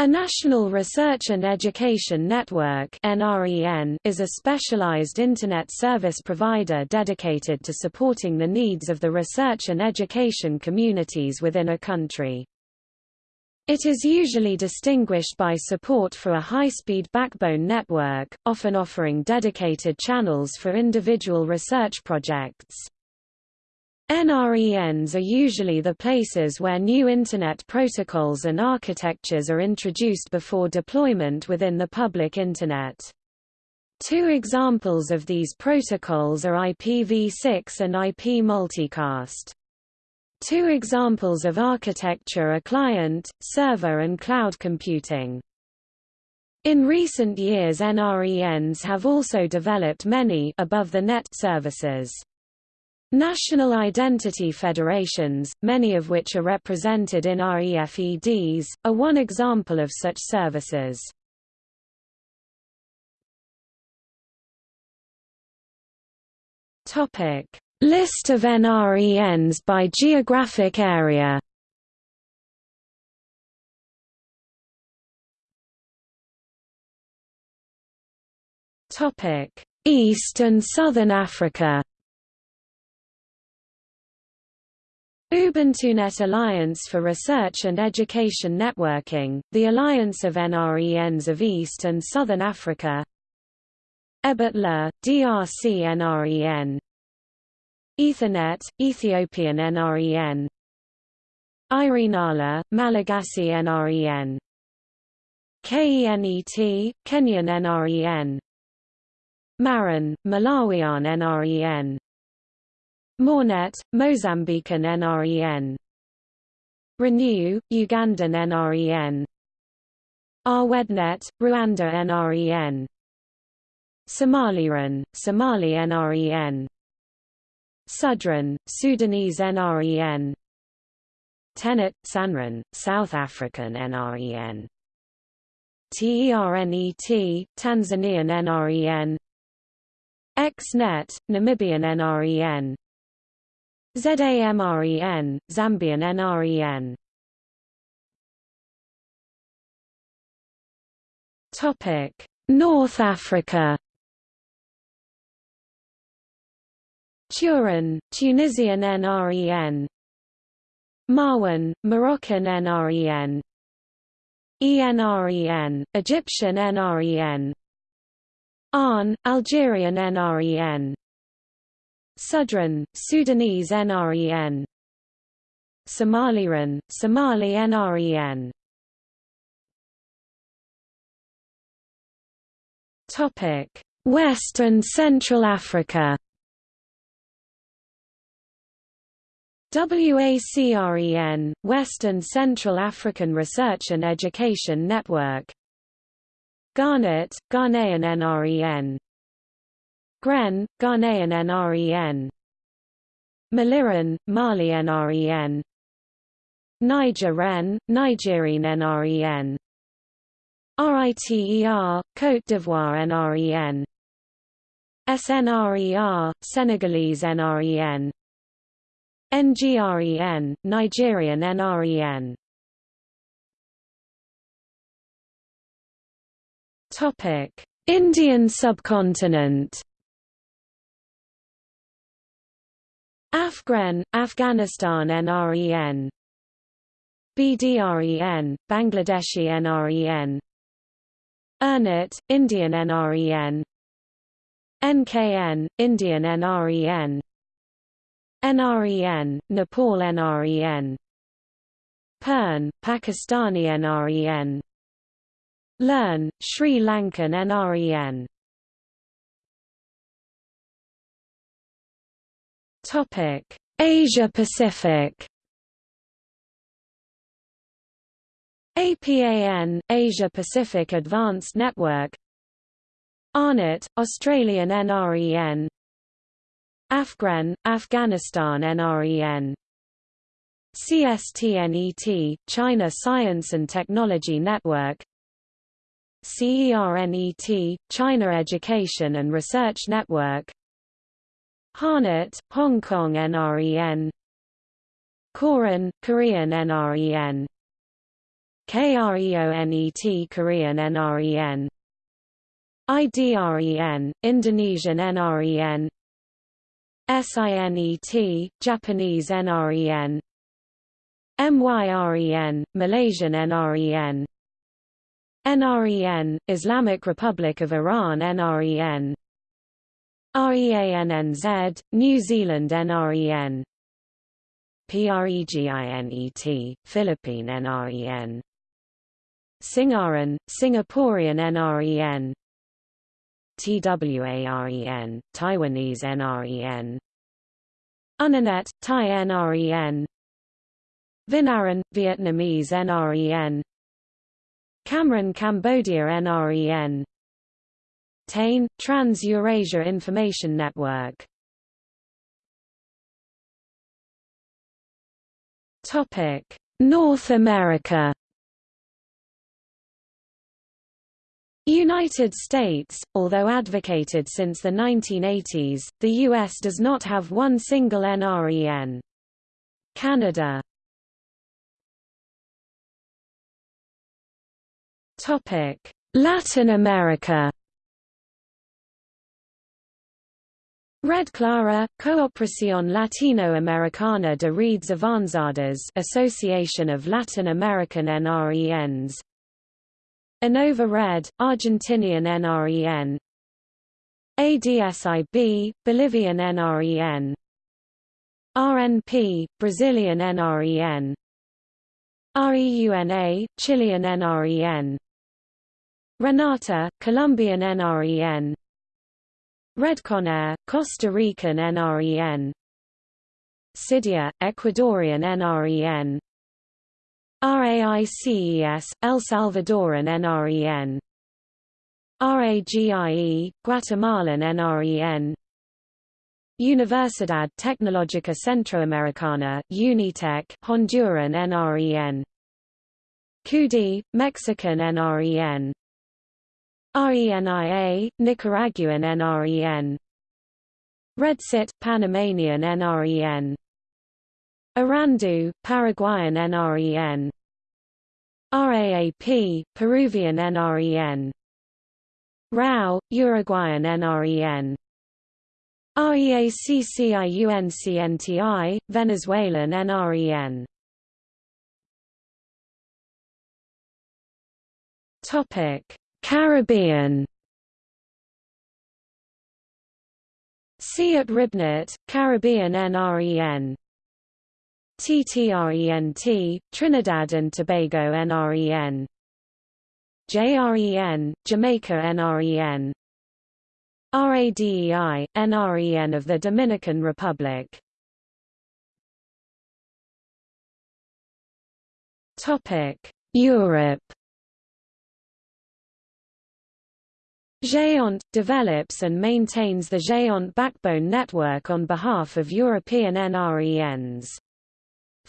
A National Research and Education Network is a specialized Internet service provider dedicated to supporting the needs of the research and education communities within a country. It is usually distinguished by support for a high-speed backbone network, often offering dedicated channels for individual research projects. NRENs are usually the places where new Internet protocols and architectures are introduced before deployment within the public Internet. Two examples of these protocols are IPv6 and IP multicast. Two examples of architecture are client, server and cloud computing. In recent years NRENs have also developed many above-the-net services. National identity federations, many of which are represented in REFEDs, are one example of such services. Topic: List of NRENs by geographic area. Topic: East and Southern Africa. UbuntuNet Alliance for Research and Education Networking, the alliance of NRENs of East and Southern Africa. EBERT-LA, DRC NREN Ethernet, Ethiopian NREN IRENALA, Malagasy NREN KENET, Kenyan NREN MAREN, Malawian NREN MoRENet, Mozambican NREN RENU, Ugandan NREN Arwednet, Rwanda NREN Somaliren, Somali NREN Sudren, Sudanese NREN Tenet, Sanren, South African NREN TERNET, Tanzanian NREN XNet, Namibian NREN ZAMREN, Zambian NREN Topic: North Africa. Turan, Tunisian NREN. Marwan, Moroccan NREN. ENREN, Egyptian NREN. ARN, Algerian NREN. Sudren, Sudanese NREN Somaliren, Somali NREN Topic: West and Central Africa. WACREN, West and Central African Research and Education Network. Garnet, Ghanaian NREN Gren, Ghanaian NREN MaliREN, Mali NREN Niger REN, Nigerian NREN RITER, Côte d'Ivoire NREN SNRER, Senegalese NREN NGREN, Nigerian NREN Indian subcontinent Afgren, Afghanistan NREN BDREN, Bangladeshi NREN ERNET, Indian NREN NKN, Indian NREN NREN, Nepal NREN PERN, Pakistani NREN LEARN, Sri Lankan NREN Topic: Asia Pacific. APAN, Asia Pacific Advanced Network. AARNet, Australian NREN Afgren, Afghanistan NREN CSTNET, China Science and Technology Network. CERNET, China Education and Research Network HARNET, Hong Kong NREN KOREN, Korean NREN KREONET Korean NREN IDREN Indonesian NREN SINET Japanese NREN MYREN Malaysian NREN NREN Islamic Republic of Iran NREN REANNZ New Zealand NREN PREGINET Philippine NREN SingAREN Singaporean NREN TWAREN Taiwanese NREN Unanet Thai NREN VinaREN Vietnamese NREN Cameron Cambodia NREN TEIN Trans-Eurasia Information Network North America United States, although advocated since the 1980s, the U.S. does not have one single NREN. Canada Latin America Red Clara, Cooperación Latinoamericana de Redes Avanzadas Association of Latin American NRENs InnovaRed, Argentinian NREN ADSIB, Bolivian NREN RNP, Brazilian NREN REUNA, Chilean NREN Renata, Colombian NREN Redconair, Costa Rican NREN CEDIA, Ecuadorian NREN RAICES, El Salvadoran NREN RAGIE, Guatemalan NREN Universidad Tecnológica Centroamericana UNITEC, Honduran NREN CUDI, Mexican NREN RENIA, Nicaraguan NREN RedCyT, Panamanian NREN Arandu, Paraguayan NREN RAAP, Peruvian NREN RAU, Uruguayan NREN REACCIUNCNTI, Venezuelan NREN Topic: Caribbean. Siat Ribnet, Caribbean NREN TTRENT, Trinidad and Tobago NREN JREN, Jamaica NREN RADEI, NREN of the Dominican Republic. Europe Géant, develops and maintains the Géant backbone network on behalf of European NRENs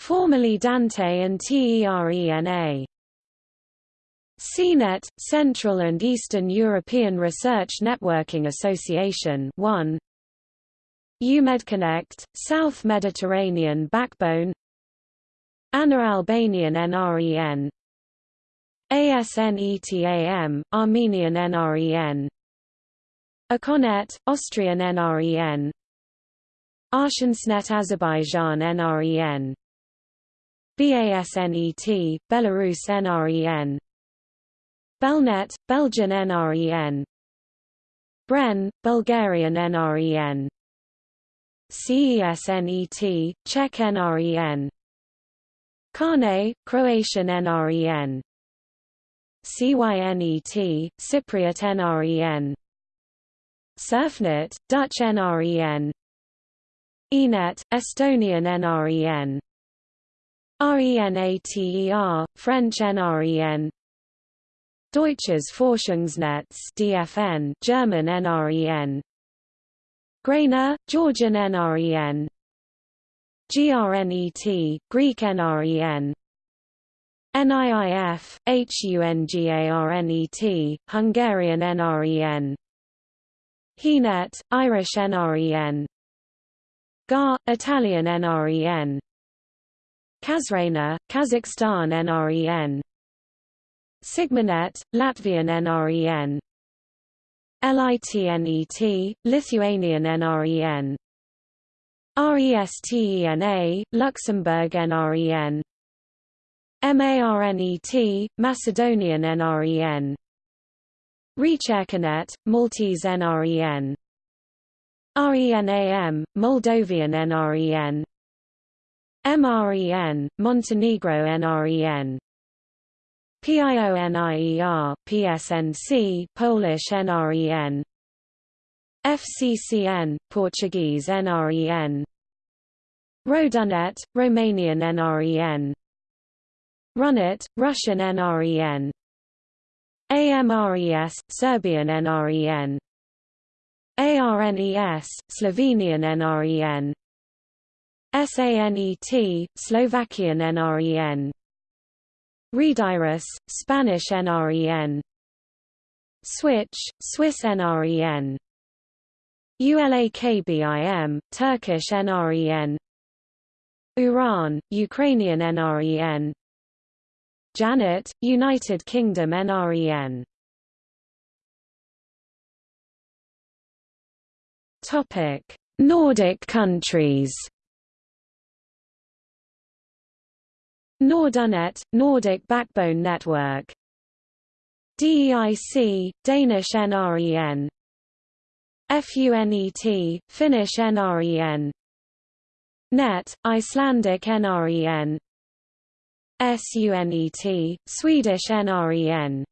formerly Dante and TERENA. CNET, Central and Eastern European Research Networking Association 1 EUMEDConnect, South Mediterranean Backbone ANA Albanian NREN ASNETAM, Armenian NREN ACOnet, Austrian NREN Arshensnet Azerbaijan NREN BASNET, Belarus NREN Belnet, Belgian NREN Bren, Bulgarian NREN CESNET, Czech NREN Carne, Croatian NREN CYNET, Cypriot NREN Surfnet, Dutch NREN ENET, Estonian NREN RENATER, French NREN Deutsches Forschungsnetz DFN, German NREN GRENA, Georgian NREN GRNET, Greek NREN NIIF, HUNGARNET, Hungarian NREN HEAnet, Irish NREN GARR, Italian NREN Kazrena, Kazakhstan NREN Sigmanet, Latvian NREN LITNET, Lithuanian NREN RESTENA, Luxembourg NREN MARNET, Macedonian NREN Rechercanet, Maltese NREN RENAM, Moldovan NREN MREN, Montenegro NREN PIONIER, PSNC, Polish NREN FCCN, Portuguese NREN RoEduNet, Romanian NREN Runet, Russian NREN AMRES, Serbian NREN ARNES, Slovenian NREN SANET, Slovakian NREN RedIRIS, Spanish NREN Switch, Swiss NREN ULAKBIM, Turkish NREN Uran, Ukrainian NREN Janet, United Kingdom NREN Topic: Nordic countries. Nordunet, Nordic Backbone Network. DEIC, Danish NREN. FUNET, Finnish NREN. NET, Icelandic NREN. SUNET, Swedish NREN.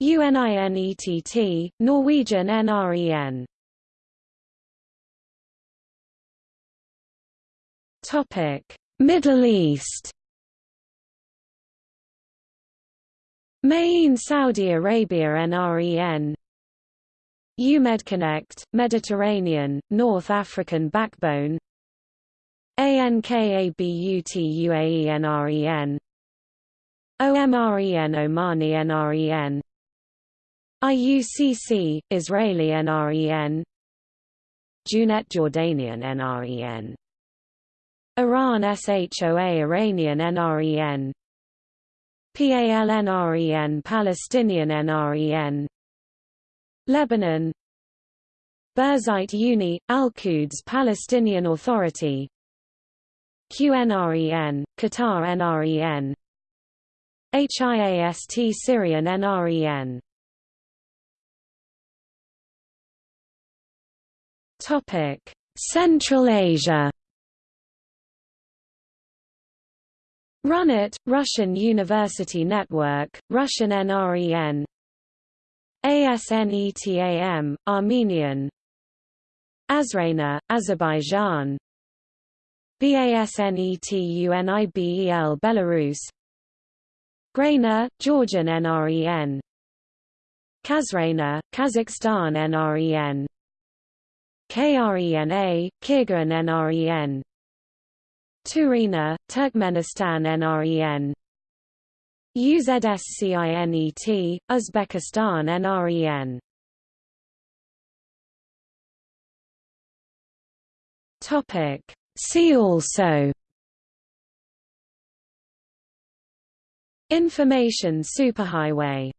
UNINETT, Norwegian NREN. Topic: Middle East. Mayene Saudi Arabia NREN EUMEDConnect, Mediterranean, North African Backbone ANKABUT UAE NREN OMREN Omani NREN IUCC, Israeli NREN Junet Jordanian NREN Iran SHOA Iranian NREN PALNREN Palestinian NREN Lebanon. Birzeit Uni, Al-Quds Palestinian Authority QNREN, Qatar NREN HIAST Syrian NREN Topic: Central Asia. Runet, Russian University Network, Russian NREN ASNETAM, Armenian. Azrena, Azerbaijan BASNETUNIBEL Belarus. GRENA, Georgian NREN Kazrena, Kazakhstan NREN KRENA, Kyrgyzstan NREN TuRENA, Turkmenistan NREN UZSCINET, Uzbekistan NREN Topic See also Information superhighway